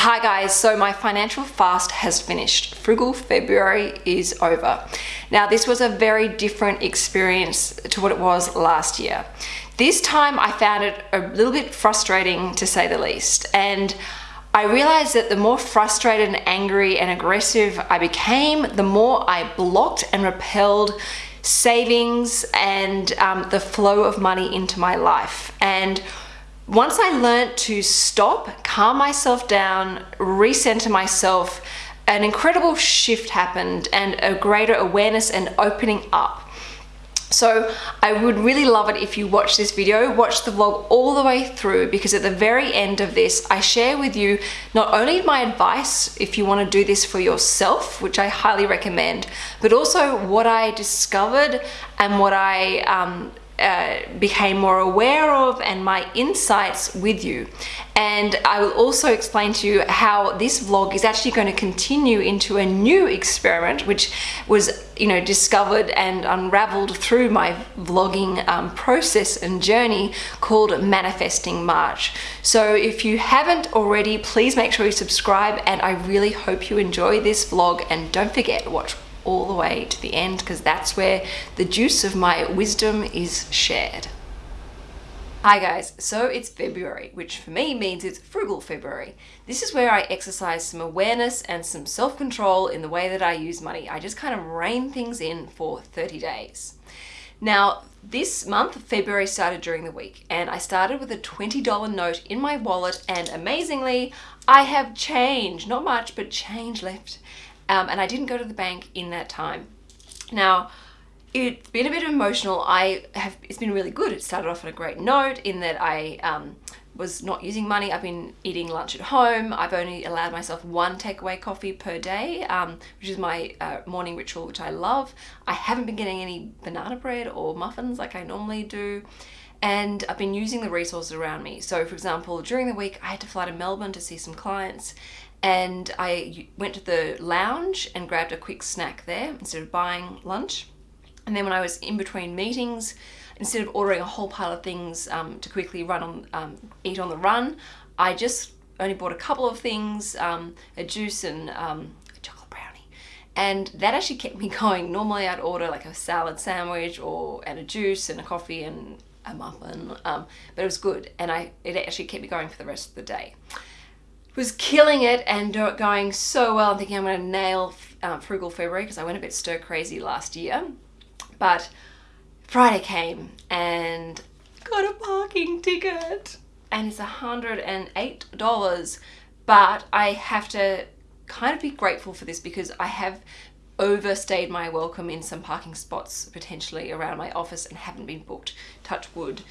Hi guys, so my financial fast has finished. Frugal February is over. Now this was a very different experience to what it was last year. This time I found it a little bit frustrating to say the least and I realized that the more frustrated and angry and aggressive I became, the more I blocked and repelled savings and um, the flow of money into my life. And once I learned to stop, calm myself down, recenter myself, an incredible shift happened and a greater awareness and opening up. So I would really love it if you watch this video, watch the vlog all the way through because at the very end of this, I share with you not only my advice if you want to do this for yourself, which I highly recommend, but also what I discovered and what I um, uh, became more aware of and my insights with you. And I will also explain to you how this vlog is actually going to continue into a new experiment, which was, you know, discovered and unraveled through my vlogging um, process and journey called Manifesting March. So if you haven't already, please make sure you subscribe and I really hope you enjoy this vlog and don't forget, watch all the way to the end because that's where the juice of my wisdom is shared. Hi guys, so it's February, which for me means it's Frugal February. This is where I exercise some awareness and some self-control in the way that I use money. I just kind of rein things in for 30 days. Now, this month, February started during the week and I started with a $20 note in my wallet and amazingly, I have change, not much, but change left um, and I didn't go to the bank in that time. Now, it's been a bit emotional. I have, it's been really good. It started off on a great note in that I um, was not using money. I've been eating lunch at home. I've only allowed myself one takeaway coffee per day, um, which is my uh, morning ritual, which I love. I haven't been getting any banana bread or muffins like I normally do. And I've been using the resources around me. So for example, during the week, I had to fly to Melbourne to see some clients and I went to the lounge and grabbed a quick snack there instead of buying lunch. And then when I was in between meetings, instead of ordering a whole pile of things um, to quickly run on, um, eat on the run, I just only bought a couple of things, um, a juice and um, a chocolate brownie. And that actually kept me going. Normally I'd order like a salad sandwich or and a juice and a coffee and a muffin, um, but it was good. And I it actually kept me going for the rest of the day was killing it and going so well. I'm thinking I'm going to nail um, Frugal February because I went a bit stir crazy last year. But Friday came and got a parking ticket and it's $108 but I have to kind of be grateful for this because I have overstayed my welcome in some parking spots potentially around my office and haven't been booked touch wood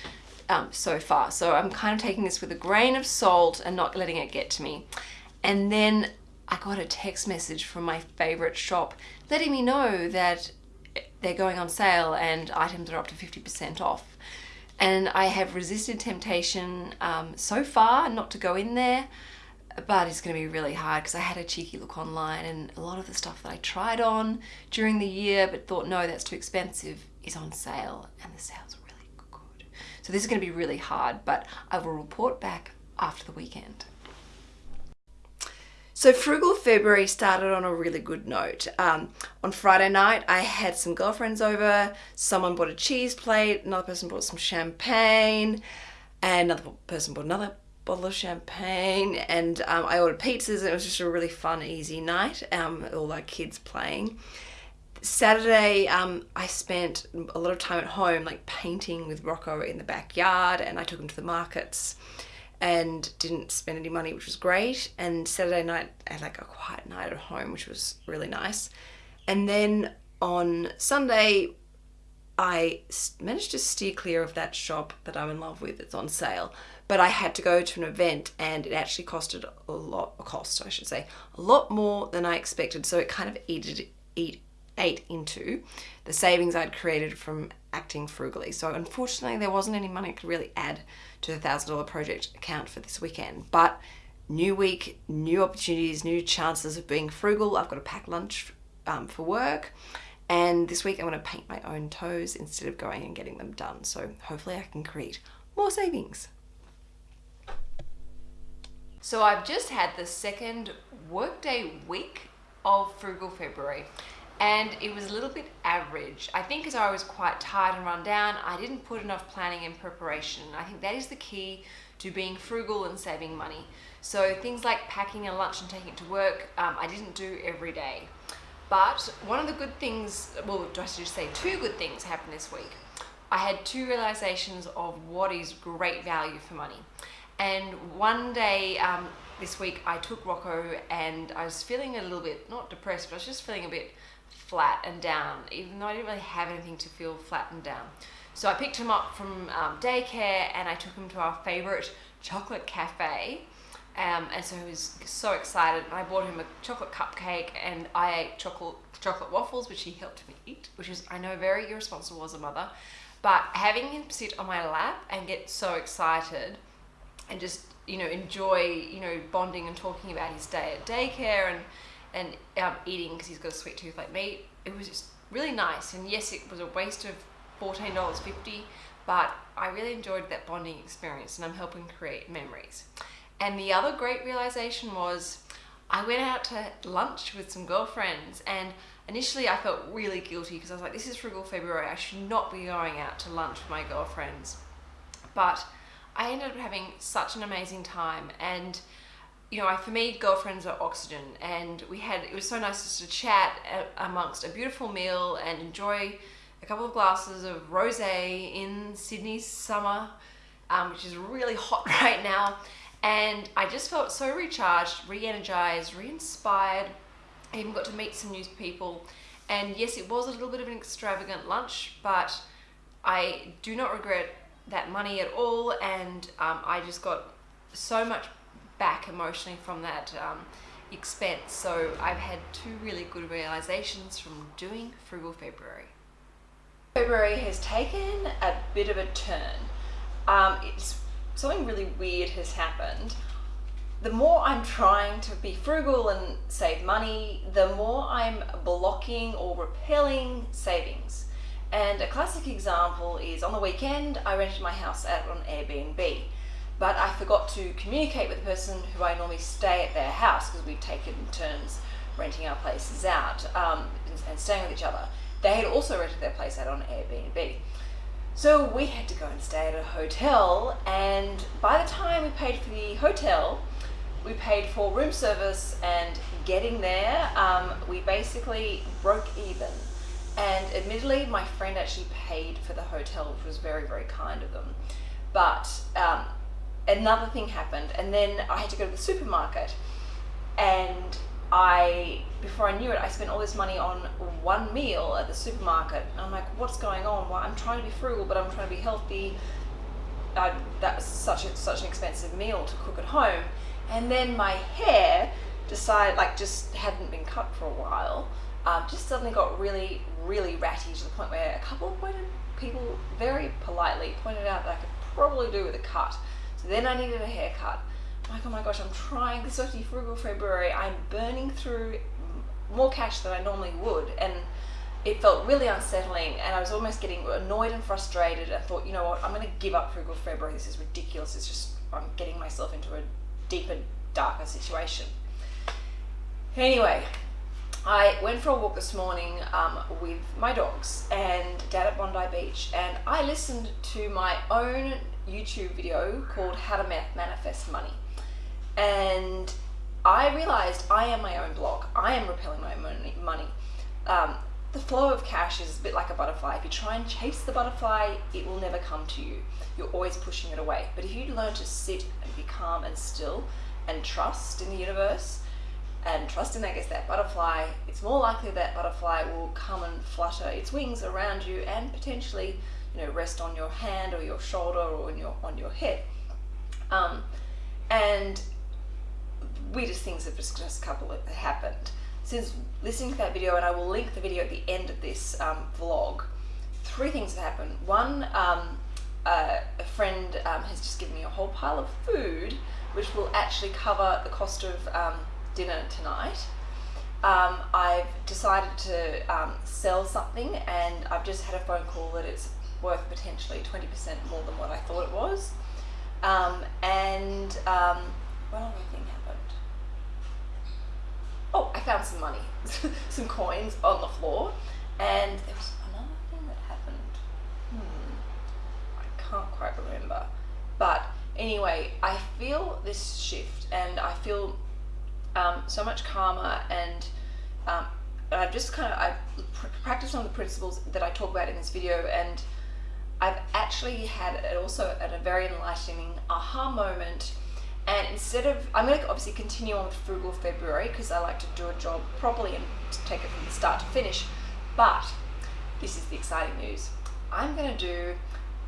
um, so far. So I'm kind of taking this with a grain of salt and not letting it get to me. And then I got a text message from my favorite shop letting me know that they're going on sale and items are up to 50% off. And I have resisted temptation um, so far not to go in there, but it's going to be really hard because I had a cheeky look online and a lot of the stuff that I tried on during the year but thought no that's too expensive is on sale and the sales so this is going to be really hard, but I will report back after the weekend. So Frugal February started on a really good note. Um, on Friday night, I had some girlfriends over. Someone bought a cheese plate. Another person bought some champagne. And another person bought another bottle of champagne. And um, I ordered pizzas. And it was just a really fun, easy night. Um, all our kids playing. Saturday, um, I spent a lot of time at home, like painting with Rocco in the backyard, and I took him to the markets and didn't spend any money, which was great. And Saturday night, I had like a quiet night at home, which was really nice. And then on Sunday, I managed to steer clear of that shop that I'm in love with. It's on sale. But I had to go to an event and it actually costed a lot, cost, I should say, a lot more than I expected. So it kind of eated, eat, ate into the savings I'd created from acting frugally. So unfortunately there wasn't any money I could really add to the $1,000 project account for this weekend. But new week, new opportunities, new chances of being frugal. I've got to pack lunch um, for work. And this week I'm going to paint my own toes instead of going and getting them done. So hopefully I can create more savings. So I've just had the second workday week of Frugal February and it was a little bit average. I think as I was quite tired and run down, I didn't put enough planning and preparation. I think that is the key to being frugal and saving money. So things like packing a lunch and taking it to work, um, I didn't do every day. But one of the good things, well, do I should say two good things happened this week. I had two realizations of what is great value for money. And one day um, this week I took Rocco and I was feeling a little bit, not depressed, but I was just feeling a bit flat and down, even though I didn't really have anything to feel flat and down. So I picked him up from um, daycare and I took him to our favorite chocolate cafe. Um, and so he was so excited. I bought him a chocolate cupcake and I ate chocolate chocolate waffles, which he helped me eat, which is I know very irresponsible as a mother. But having him sit on my lap and get so excited and just you know enjoy you know bonding and talking about his day at daycare and and um, eating because he's got a sweet tooth like me. It was just really nice. And yes, it was a waste of $14.50, but I really enjoyed that bonding experience and I'm helping create memories. And the other great realization was I went out to lunch with some girlfriends and initially I felt really guilty because I was like, this is Frugal February. I should not be going out to lunch with my girlfriends. But I ended up having such an amazing time and you know, for me, girlfriends are oxygen, and we had it was so nice just to chat amongst a beautiful meal and enjoy a couple of glasses of rosé in Sydney's summer, um, which is really hot right now. And I just felt so recharged, re-energized, re-inspired. I even got to meet some new people. And yes, it was a little bit of an extravagant lunch, but I do not regret that money at all. And um, I just got so much back emotionally from that um, expense. So I've had two really good realizations from doing Frugal February. February has taken a bit of a turn. Um, it's something really weird has happened. The more I'm trying to be frugal and save money, the more I'm blocking or repelling savings. And a classic example is on the weekend, I rented my house out on Airbnb but I forgot to communicate with the person who I normally stay at their house because we'd taken turns renting our places out um, and staying with each other. They had also rented their place out on Airbnb. So we had to go and stay at a hotel and by the time we paid for the hotel, we paid for room service and getting there, um, we basically broke even. And admittedly, my friend actually paid for the hotel, which was very, very kind of them. But um, another thing happened and then I had to go to the supermarket and I, before I knew it, I spent all this money on one meal at the supermarket. And I'm like, what's going on? Well, I'm trying to be frugal, but I'm trying to be healthy. Uh, that was such a, such an expensive meal to cook at home. And then my hair decided, like just hadn't been cut for a while, um, just suddenly got really, really ratty to the point where a couple of people very politely pointed out that I could probably do with a cut. So then I needed a haircut. I'm like, oh my gosh, I'm trying this actually frugal February. I'm burning through more cash than I normally would. And it felt really unsettling and I was almost getting annoyed and frustrated. I thought, you know what, I'm going to give up frugal February. This is ridiculous. It's just, I'm getting myself into a deeper, darker situation. Anyway, I went for a walk this morning um, with my dogs and dad at Bondi Beach and I listened to my own YouTube video called How to Manifest Money. And I realized I am my own block. I am repelling my own money. Um, the flow of cash is a bit like a butterfly. If you try and chase the butterfly, it will never come to you. You're always pushing it away. But if you learn to sit and be calm and still and trust in the universe and trust in, I guess, that butterfly, it's more likely that butterfly will come and flutter its wings around you and potentially you know, rest on your hand or your shoulder or on your, on your head. Um, and weirdest things have just, just couple of happened. Since listening to that video, and I will link the video at the end of this um, vlog, three things have happened. One, um, uh, a friend um, has just given me a whole pile of food, which will actually cover the cost of um, dinner tonight. Um, I've decided to um, sell something and I've just had a phone call that it's worth potentially 20% more than what I thought it was. Um, and um, one other thing happened. Oh, I found some money, some coins on the floor, and there was another thing that happened. Hmm, I can't quite remember, but anyway, I feel this shift, and I feel um, so much calmer, and um, I've just kind of I've practiced on the principles that I talk about in this video, and I've actually had it also at a very enlightening aha moment and instead of, I'm going to obviously continue on with Frugal February because I like to do a job properly and take it from the start to finish. But this is the exciting news. I'm going to do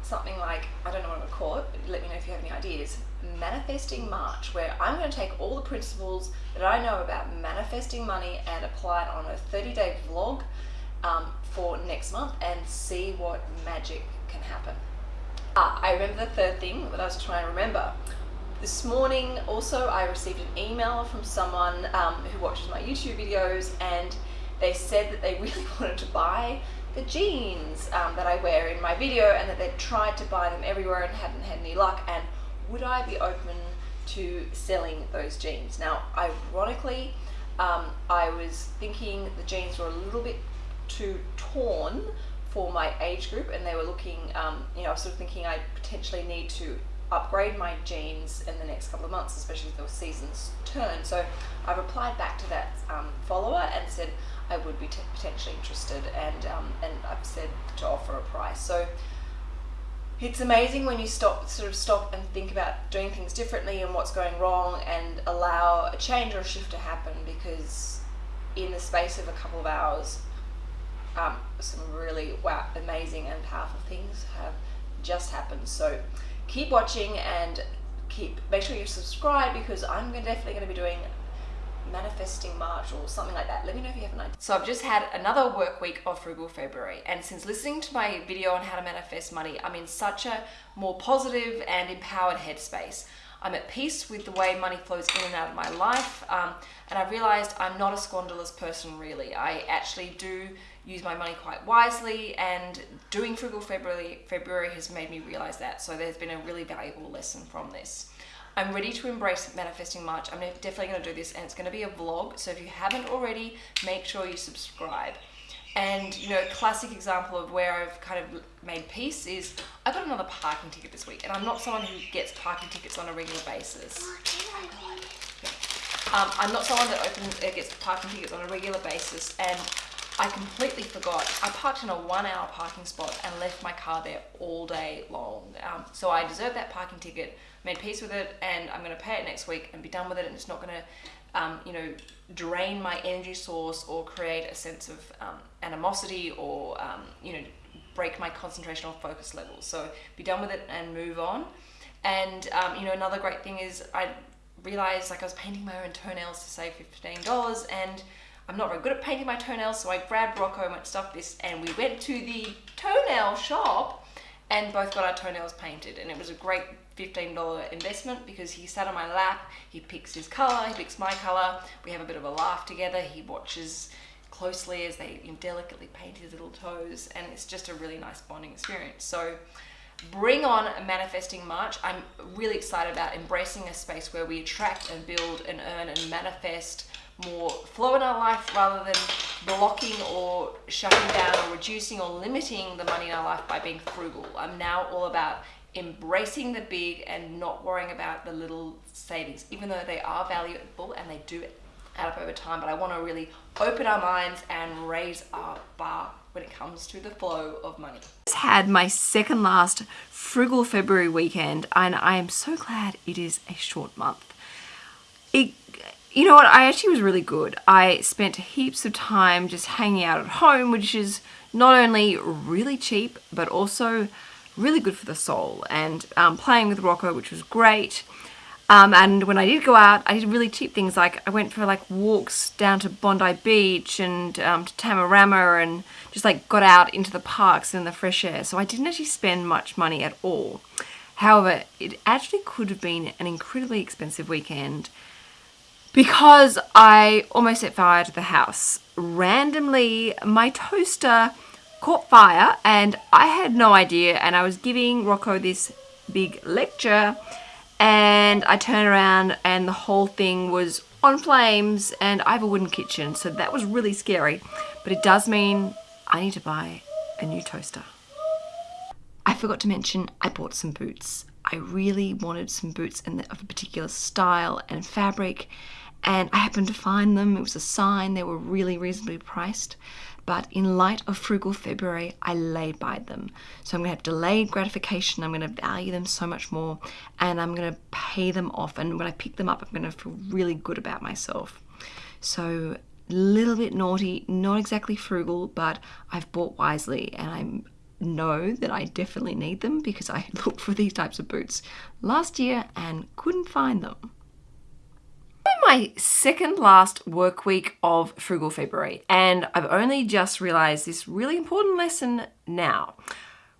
something like, I don't know what I'm going to call it, but let me know if you have any ideas. Manifesting March, where I'm going to take all the principles that I know about manifesting money and apply it on a 30 day vlog um, for next month and see what magic can happen. Ah, I remember the third thing that I was trying to remember this morning also I received an email from someone um, who watches my YouTube videos and they said that they really wanted to buy the jeans um, that I wear in my video and that they'd tried to buy them everywhere and hadn't had any luck and would I be open to selling those jeans. Now ironically um, I was thinking the jeans were a little bit too torn for my age group and they were looking, um, you know, I was sort of thinking I potentially need to upgrade my jeans in the next couple of months, especially if the seasons turn. So I replied back to that um, follower and said I would be potentially interested and, um, and I've said to offer a price. So it's amazing when you stop, sort of stop and think about doing things differently and what's going wrong and allow a change or a shift to happen because in the space of a couple of hours, um, some really wow, amazing and powerful things have just happened. So keep watching and keep make sure you subscribe because I'm definitely going to be doing manifesting March or something like that. Let me know if you have an idea. So I've just had another work week of Frugal February and since listening to my video on how to manifest money, I'm in such a more positive and empowered headspace. I'm at peace with the way money flows in and out of my life um, and I realized I'm not a squanderless person really. I actually do use my money quite wisely and doing Frugal February, February has made me realize that. So there's been a really valuable lesson from this. I'm ready to embrace manifesting March. I'm definitely going to do this and it's going to be a vlog. So if you haven't already, make sure you subscribe. And you know, classic example of where I've kind of made peace is I got another parking ticket this week, and I'm not someone who gets parking tickets on a regular basis. Um, I'm not someone that opens, gets parking tickets on a regular basis, and I completely forgot. I parked in a one hour parking spot and left my car there all day long. Um, so I deserve that parking ticket, made peace with it, and I'm going to pay it next week and be done with it. And it's not going to, um, you know, drain my energy source or create a sense of um, animosity or, um, you know, break my concentration or focus levels. So be done with it and move on. And, um, you know, another great thing is I realized like I was painting my own toenails to save $15 and I'm not very good at painting my toenails, so I grabbed Rocco and went, stop this, and we went to the toenail shop and both got our toenails painted. And it was a great $15 investment because he sat on my lap, he picks his color, he picks my color, we have a bit of a laugh together, he watches closely as they delicately paint his little toes, and it's just a really nice bonding experience. So bring on manifesting march i'm really excited about embracing a space where we attract and build and earn and manifest more flow in our life rather than blocking or shutting down or reducing or limiting the money in our life by being frugal. I'm now all about embracing the big and not worrying about the little savings, even though they are valuable and they do add up over time. But I want to really open our minds and raise our bar when it comes to the flow of money. Just had my second last frugal February weekend and I am so glad it is a short month. It you know what, I actually was really good. I spent heaps of time just hanging out at home, which is not only really cheap, but also really good for the soul. And um, playing with Rocco, which was great. Um, and when I did go out, I did really cheap things like I went for like walks down to Bondi Beach and um, to Tamarama and just like got out into the parks and the fresh air. So I didn't actually spend much money at all. However, it actually could have been an incredibly expensive weekend because I almost set fire to the house. Randomly, my toaster caught fire and I had no idea and I was giving Rocco this big lecture and I turn around and the whole thing was on flames and I have a wooden kitchen so that was really scary but it does mean I need to buy a new toaster. I forgot to mention I bought some boots. I really wanted some boots in the, of a particular style and fabric and I happened to find them. It was a sign. They were really reasonably priced. But in light of frugal February, I laid by them. So I'm going to have delayed gratification. I'm going to value them so much more and I'm going to pay them off. And when I pick them up, I'm going to feel really good about myself. So a little bit naughty, not exactly frugal, but I've bought wisely and I know that I definitely need them because I looked for these types of boots last year and couldn't find them my second last work week of Frugal February and I've only just realized this really important lesson now.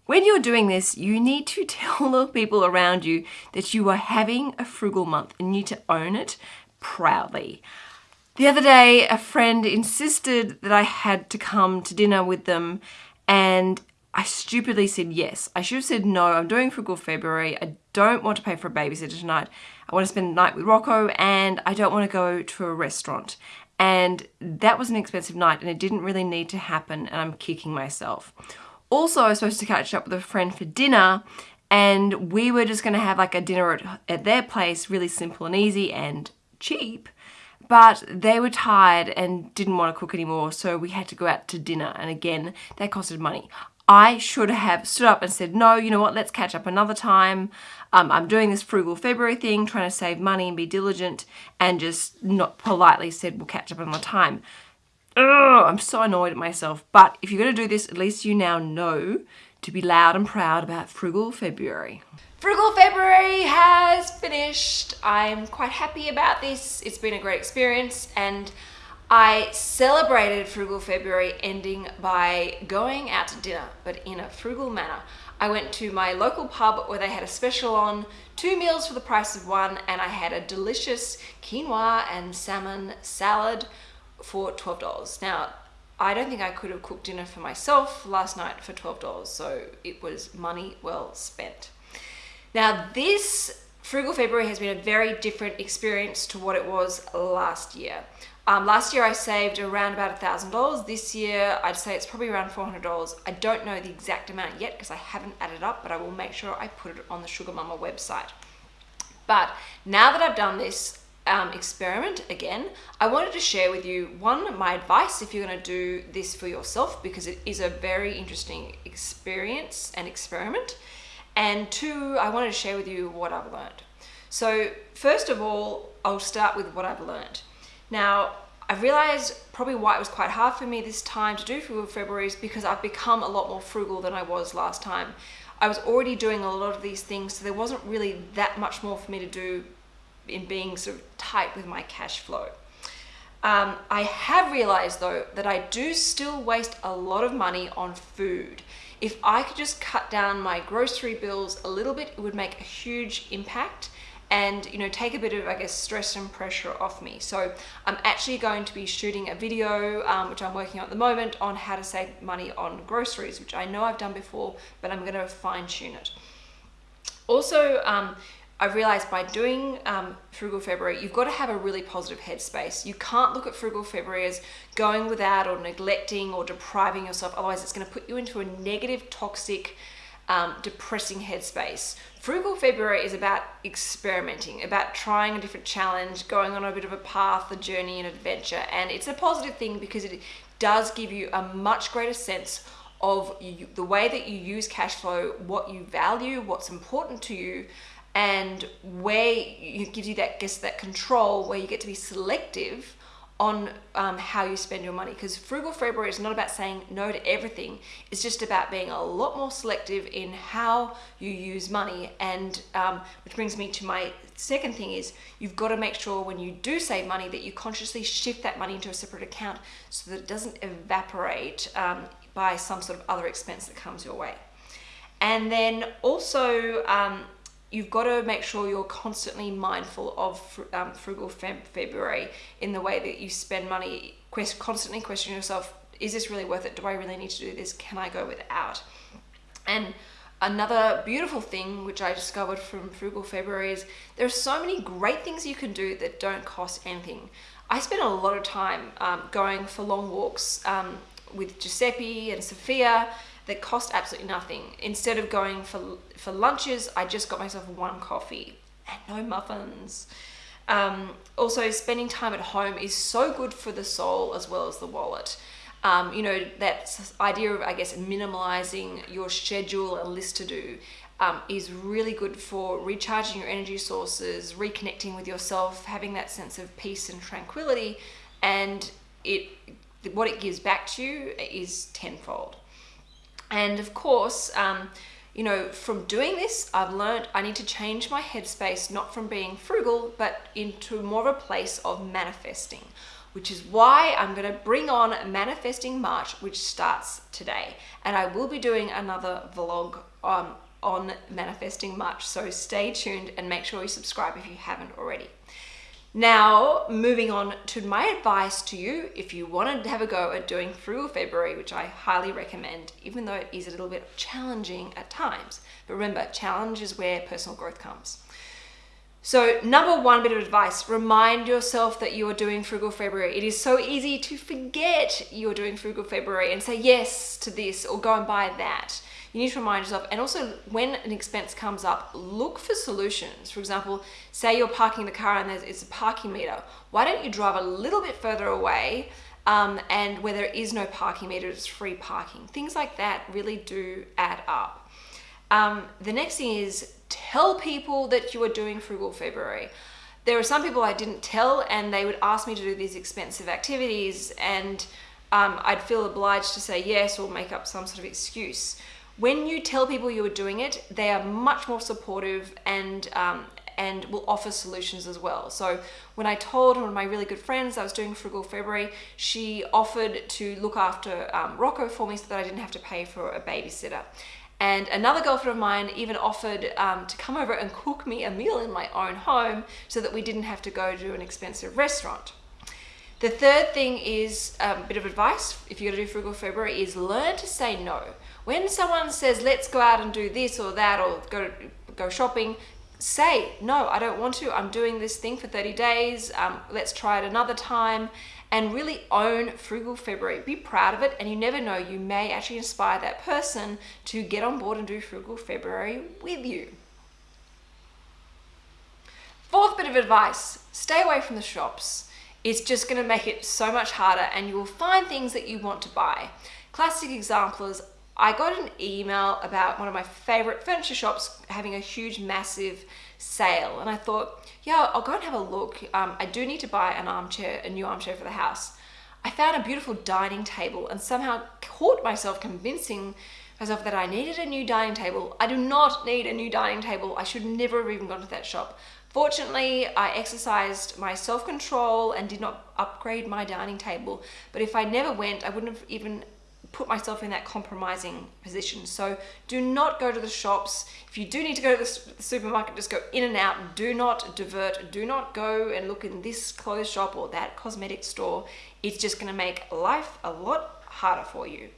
When you're doing this, you need to tell the people around you that you are having a frugal month and you need to own it proudly. The other day, a friend insisted that I had to come to dinner with them and I stupidly said yes. I should have said no, I'm doing Frugal February. I don't want to pay for a babysitter tonight. I want to spend the night with Rocco and I don't want to go to a restaurant. And that was an expensive night and it didn't really need to happen and I'm kicking myself. Also, I was supposed to catch up with a friend for dinner and we were just going to have like a dinner at, at their place, really simple and easy and cheap. But they were tired and didn't want to cook anymore, so we had to go out to dinner. And again, that costed money. I should have stood up and said, no, you know what, let's catch up another time. Um, I'm doing this frugal February thing, trying to save money and be diligent, and just not politely said, we'll catch up another time. Ugh, I'm so annoyed at myself. But if you're going to do this, at least you now know to be loud and proud about frugal February. Frugal February has finished. I'm quite happy about this. It's been a great experience and I celebrated Frugal February ending by going out to dinner, but in a frugal manner. I went to my local pub where they had a special on, two meals for the price of one, and I had a delicious quinoa and salmon salad for $12. Now, I don't think I could have cooked dinner for myself last night for $12, so it was money well spent. Now, this Frugal February has been a very different experience to what it was last year. Um, last year I saved around about a thousand dollars. This year I'd say it's probably around four hundred dollars. I don't know the exact amount yet because I haven't added up, but I will make sure I put it on the Sugar Mama website. But now that I've done this um, experiment again, I wanted to share with you one my advice if you're going to do this for yourself because it is a very interesting experience and experiment. And two, I wanted to share with you what I've learned. So first of all, I'll start with what I've learned. Now, I realized probably why it was quite hard for me this time to do frugal February is because I've become a lot more frugal than I was last time. I was already doing a lot of these things, so there wasn't really that much more for me to do in being sort of tight with my cash flow. Um, I have realized though that I do still waste a lot of money on food. If I could just cut down my grocery bills a little bit, it would make a huge impact and you know take a bit of I guess stress and pressure off me so I'm actually going to be shooting a video um, which I'm working on at the moment on how to save money on groceries which I know I've done before but I'm gonna fine-tune it also um, I realized by doing um, Frugal February, you've got to have a really positive headspace. You can't look at Frugal February as going without or neglecting or depriving yourself. Otherwise, it's going to put you into a negative, toxic, um, depressing headspace. Frugal February is about experimenting, about trying a different challenge, going on a bit of a path, a journey, an adventure. And it's a positive thing because it does give you a much greater sense of you, the way that you use cash flow, what you value, what's important to you, and where it gives you that guess that control where you get to be selective on um, how you spend your money because frugal February is not about saying no to everything. It's just about being a lot more selective in how you use money. And um, which brings me to my second thing is you've got to make sure when you do save money that you consciously shift that money into a separate account so that it doesn't evaporate um, by some sort of other expense that comes your way. And then also um, you've got to make sure you're constantly mindful of um, frugal Feb February in the way that you spend money. Quest constantly question yourself: Is this really worth it? Do I really need to do this? Can I go without? And Another beautiful thing which I discovered from Frugal February is there are so many great things you can do that don't cost anything. I spend a lot of time um, going for long walks um, with Giuseppe and Sophia that cost absolutely nothing. Instead of going for, for lunches, I just got myself one coffee and no muffins. Um, also, spending time at home is so good for the soul as well as the wallet. Um, you know, that idea of, I guess, minimalizing your schedule and list to do um, is really good for recharging your energy sources, reconnecting with yourself, having that sense of peace and tranquility, and it what it gives back to you is tenfold. And of course, um, you know, from doing this, I've learned I need to change my headspace, not from being frugal, but into more of a place of manifesting, which is why I'm going to bring on Manifesting March, which starts today. And I will be doing another vlog um, on Manifesting March. So stay tuned and make sure you subscribe if you haven't already. Now, moving on to my advice to you, if you want to have a go at doing Frugal February, which I highly recommend, even though it is a little bit challenging at times. But remember, challenge is where personal growth comes. So number one bit of advice, remind yourself that you are doing Frugal February. It is so easy to forget you're doing Frugal February and say yes to this or go and buy that you need to remind yourself. And also when an expense comes up look for solutions. For example say you're parking the car and there's it's a parking meter. Why don't you drive a little bit further away um, and where there is no parking meter it's free parking. Things like that really do add up. Um, the next thing is tell people that you are doing frugal february. There are some people i didn't tell and they would ask me to do these expensive activities and um, I'd feel obliged to say yes or make up some sort of excuse when you tell people you are doing it, they are much more supportive and um, and will offer solutions as well. So when I told one of my really good friends I was doing Frugal February, she offered to look after um, Rocco for me so that I didn't have to pay for a babysitter. And another girlfriend of mine even offered um, to come over and cook me a meal in my own home so that we didn't have to go to an expensive restaurant. The third thing is a um, bit of advice if you're gonna do Frugal February is learn to say no. When someone says, let's go out and do this or that or go, go shopping, say, no, I don't want to. I'm doing this thing for 30 days. Um, let's try it another time and really own Frugal February. Be proud of it and you never know, you may actually inspire that person to get on board and do Frugal February with you. Fourth bit of advice, stay away from the shops. It's just gonna make it so much harder and you will find things that you want to buy. Classic example is I got an email about one of my favorite furniture shops having a huge, massive sale. And I thought, yeah, I'll go and have a look. Um, I do need to buy an armchair, a new armchair for the house. I found a beautiful dining table and somehow caught myself convincing myself that I needed a new dining table. I do not need a new dining table. I should never have even gone to that shop. Fortunately, I exercised my self-control and did not upgrade my dining table. But if I never went, I wouldn't have even put myself in that compromising position. So do not go to the shops. If you do need to go to the supermarket, just go in and out. Do not divert. Do not go and look in this clothes shop or that cosmetic store. It's just gonna make life a lot harder for you.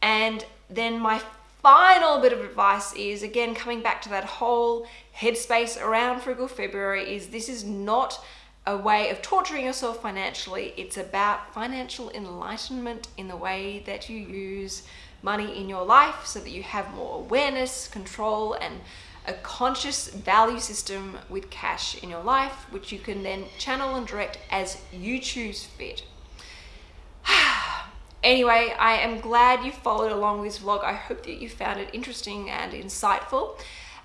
And then my final bit of advice is, again, coming back to that whole headspace around Frugal February is this is not a way of torturing yourself financially. It's about financial enlightenment in the way that you use money in your life so that you have more awareness, control, and a conscious value system with cash in your life, which you can then channel and direct as you choose fit. anyway, I am glad you followed along this vlog. I hope that you found it interesting and insightful.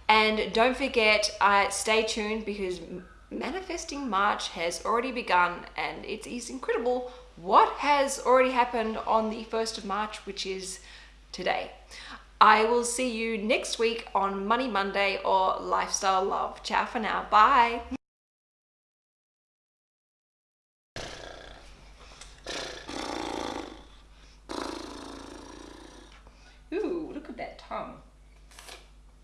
And don't forget, uh, stay tuned because manifesting March has already begun and it is incredible what has already happened on the 1st of March, which is today. I will see you next week on Money Monday or Lifestyle Love. Ciao for now. Bye.